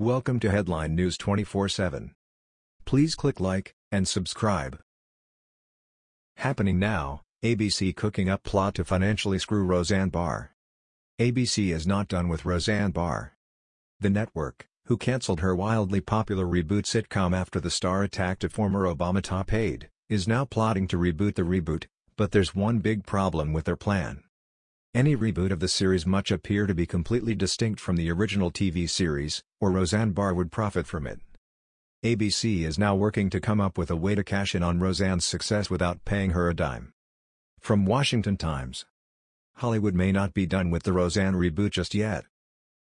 Welcome to Headline News 24/7. Please click like and subscribe. Happening now, ABC cooking up plot to financially screw Roseanne Barr. ABC is not done with Roseanne Barr. The network, who cancelled her wildly popular reboot sitcom after the star attacked a former Obama top aide, is now plotting to reboot the reboot, but there's one big problem with their plan. Any reboot of the series much appear to be completely distinct from the original TV series, or Roseanne Barr would profit from it. ABC is now working to come up with a way to cash in on Roseanne's success without paying her a dime. From Washington Times Hollywood may not be done with the Roseanne reboot just yet.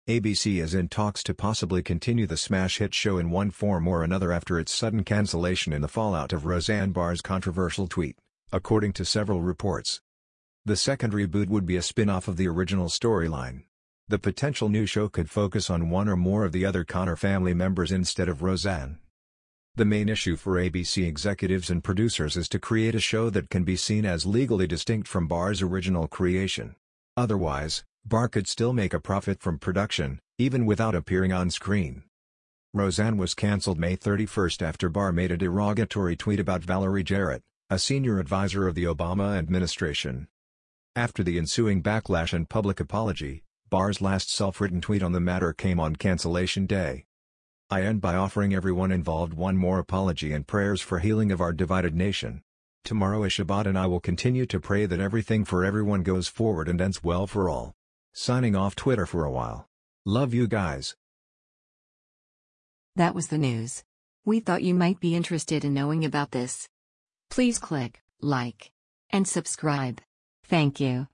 ABC is in talks to possibly continue the smash hit show in one form or another after its sudden cancellation in the fallout of Roseanne Barr's controversial tweet, according to several reports. The second reboot would be a spin-off of the original storyline. The potential new show could focus on one or more of the other Connor family members instead of Roseanne. The main issue for ABC executives and producers is to create a show that can be seen as legally distinct from Barr's original creation. Otherwise, Barr could still make a profit from production, even without appearing on screen. Roseanne was cancelled May 31 after Barr made a derogatory tweet about Valerie Jarrett, a senior advisor of the Obama administration. After the ensuing backlash and public apology, Barr's last self-written tweet on the matter came on cancellation day. I end by offering everyone involved one more apology and prayers for healing of our divided nation. Tomorrow is Shabbat and I will continue to pray that everything for everyone goes forward and ends well for all. Signing off Twitter for a while. Love you guys. That was the news. We thought you might be interested in knowing about this. Please click like and subscribe. Thank you.